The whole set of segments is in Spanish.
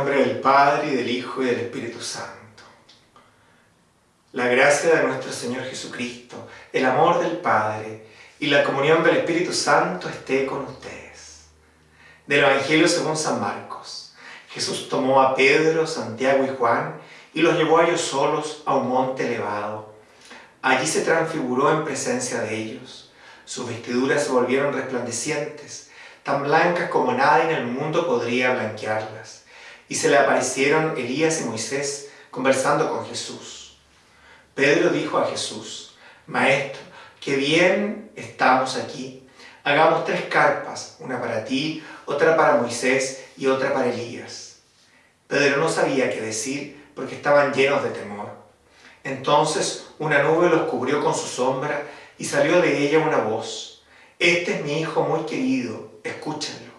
nombre del Padre, y del Hijo, y del Espíritu Santo. La gracia de nuestro Señor Jesucristo, el amor del Padre y la comunión del Espíritu Santo esté con ustedes. Del Evangelio según San Marcos. Jesús tomó a Pedro, Santiago y Juan y los llevó a ellos solos a un monte elevado. Allí se transfiguró en presencia de ellos. Sus vestiduras se volvieron resplandecientes, tan blancas como nadie en el mundo podría blanquearlas y se le aparecieron Elías y Moisés conversando con Jesús. Pedro dijo a Jesús, Maestro, qué bien estamos aquí. Hagamos tres carpas, una para ti, otra para Moisés y otra para Elías. Pedro no sabía qué decir porque estaban llenos de temor. Entonces una nube los cubrió con su sombra y salió de ella una voz. Este es mi hijo muy querido, escúchenlo.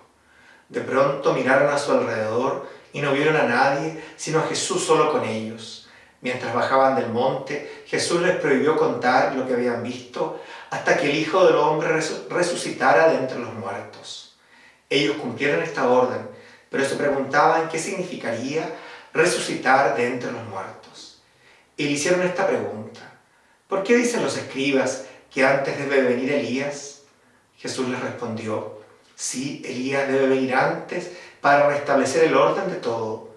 De pronto miraron a su alrededor y no vieron a nadie, sino a Jesús solo con ellos. Mientras bajaban del monte, Jesús les prohibió contar lo que habían visto hasta que el Hijo del Hombre resucitara de entre los muertos. Ellos cumplieron esta orden, pero se preguntaban qué significaría resucitar de entre los muertos. Y le hicieron esta pregunta, ¿por qué dicen los escribas que antes debe venir Elías? Jesús les respondió, sí, Elías debe venir antes para restablecer el orden de todo.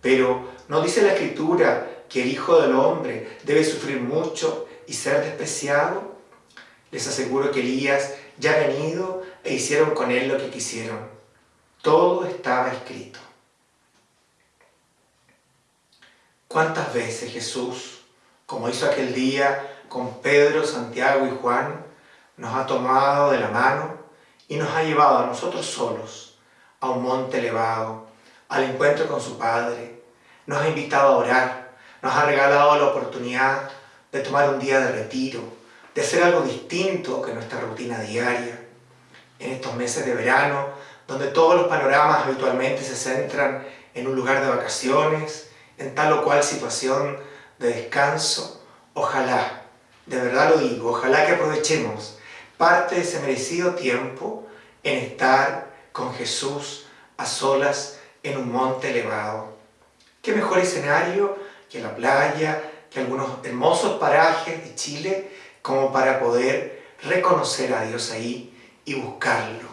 Pero ¿no dice la Escritura que el Hijo del Hombre debe sufrir mucho y ser despreciado? Les aseguro que Elías ya ha venido e hicieron con él lo que quisieron. Todo estaba escrito. ¿Cuántas veces Jesús, como hizo aquel día con Pedro, Santiago y Juan, nos ha tomado de la mano y nos ha llevado a nosotros solos a un monte elevado, al encuentro con su Padre. Nos ha invitado a orar, nos ha regalado la oportunidad de tomar un día de retiro, de hacer algo distinto que nuestra rutina diaria. En estos meses de verano, donde todos los panoramas habitualmente se centran en un lugar de vacaciones, en tal o cual situación de descanso, ojalá, de verdad lo digo, ojalá que aprovechemos parte de ese merecido tiempo en estar con Jesús a solas en un monte elevado. ¿Qué mejor escenario que la playa, que algunos hermosos parajes de Chile, como para poder reconocer a Dios ahí y buscarlo?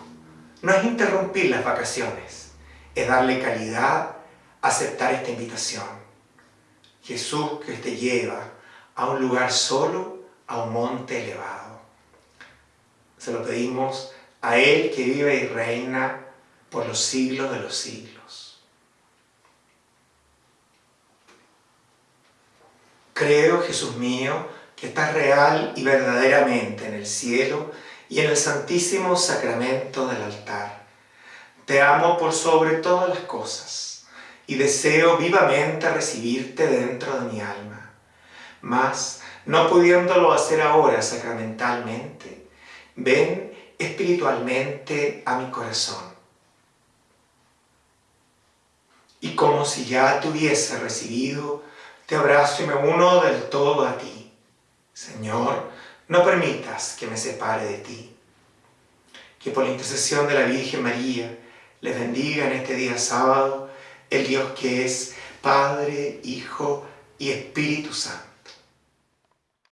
No es interrumpir las vacaciones, es darle calidad, aceptar esta invitación. Jesús que te lleva a un lugar solo, a un monte elevado. Se lo pedimos a Él que vive y reina por los siglos de los siglos. Creo, Jesús mío, que estás real y verdaderamente en el cielo y en el santísimo sacramento del altar. Te amo por sobre todas las cosas y deseo vivamente recibirte dentro de mi alma. Mas, no pudiéndolo hacer ahora sacramentalmente, ven espiritualmente a mi corazón. Y como si ya te hubiese recibido, te abrazo y me uno del todo a ti. Señor, no permitas que me separe de ti. Que por la intercesión de la Virgen María les bendiga en este día sábado el Dios que es Padre, Hijo y Espíritu Santo.